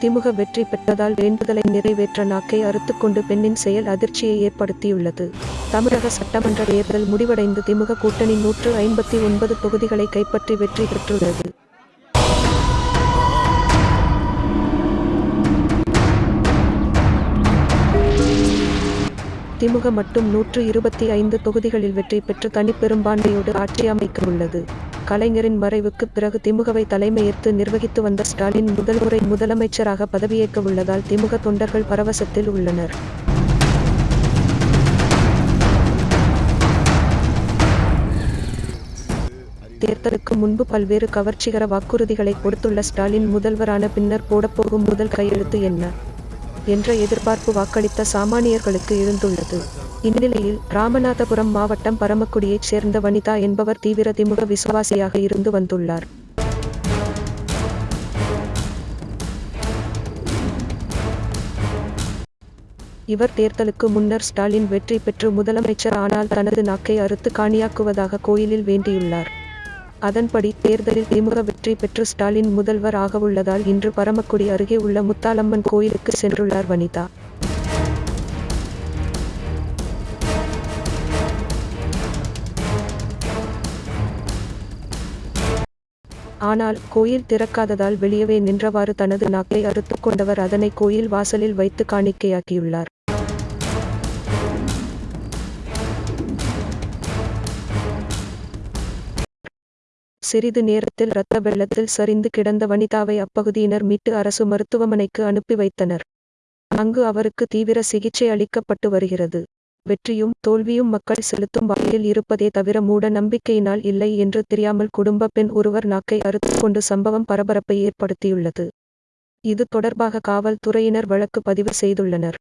திமுக வெற்றி பெற்றதால் வேண்டுதலை நிறைவேற்ற நாக்கை அறுத்துக்கொண்டு பெண்ணின் செயல் அதிர்ச்சியை ஏற்படுத்தியுள்ளது. தமிழக சட்டமன்ற தேர்தல் முடிவடைந்து திமுக கூட்டணி நூற்று ஐம்பத்தி ஒன்பது தொகுதிகளை கைப்பற்றி வெற்றி பெற்றுள்ளது. திமுக மட்டும் நூற்று இருபத்தி ஐந்து தொகுதிகளில் வெற்றி பெற்று தனிப்பெரும்பான்மையோடு ஆட்சி அமைக்க உள்ளது கலைஞரின் மறைவுக்கு பிறகு திமுகவை தலைமையேற்று நிர்வகித்து வந்த ஸ்டாலின் முதல் முறை முதலமைச்சராக பதவியேற்க உள்ளதால் திமுக தொண்டர்கள் பரவசத்தில் உள்ளனர். தேர்தலுக்கு முன்பு பல்வேறு கவர்ச்சிகர வாக்குறுதிகளை கொடுத்துள்ள ஸ்டாலின் முதல்வரான பின்னர் போடப்போகும் முதல் கையெழுத்து என்ன? என்ற எதிர்பார்ப்பு வாக்களித்த சாமானியர்களுக்கு இருந்துள்ளது. இந்நிலையில் ராமநாதபுரம் மாவட்டம் பரமக்குடியைச் சேர்ந்த வனிதா என்பவர் தீவிர திமுக விசுவாசியாக இருந்து வந்துள்ளார். இவர் தேர்தலுக்கு முன்னர் ஸ்டாலின் வெற்றி பெற்று முதலமைச்சர் ஆனால் தனது நாக்கை அறுத்து காணியாக்குவதாக கோயிலில் வேண்டியுள்ளார். அதன்படி தேர்தலில் திமுக வெற்றி பெற்று ஸ்டாலின் முதல்வர் ஆகவுள்ளதால் இன்று பரமக்குடி அருகே உள்ள முத்தாலம்மன் கோயிலுக்கு சென்றுள்ளார் வனிதா. ஆனால் கோயில் திறக்காததால் வெளியவே நின்றவாறு தனது நாக்கை அறுத்துக் கொண்டவர் அதனை கோயில் வாசலில் வைத்து காணிக்கையாக்கியுள்ளார். சிறிது நேரத்தில் இரத்த வெள்ளத்தில் சரிந்து கிடந்த வனிதாவை அப்பகுதியினர் மீட்டு அரசு மருத்துவமனைக்கு அனுப்பி வைத்தனர். அங்கு அவருக்கு தீவிர சிகிச்சை அளிக்கப்பட்டு வருகிறது. வெற்றியும் தோல்வியும் மக்கள் செலுத்தும் வகையில் இருப்பதே தவிர மூட நம்பிக்கையினால் இல்லை என்று தெரியாமல் குடும்ப பெண் ஒருவர் நாக்கை அறுத்து கொண்டு சம்பவம் பரபரப்பை ஏற்படுத்தியுள்ளது. இது தொடர்பாக காவல்துறையினர் வழக்கு பதிவு செய்துள்ளனர்.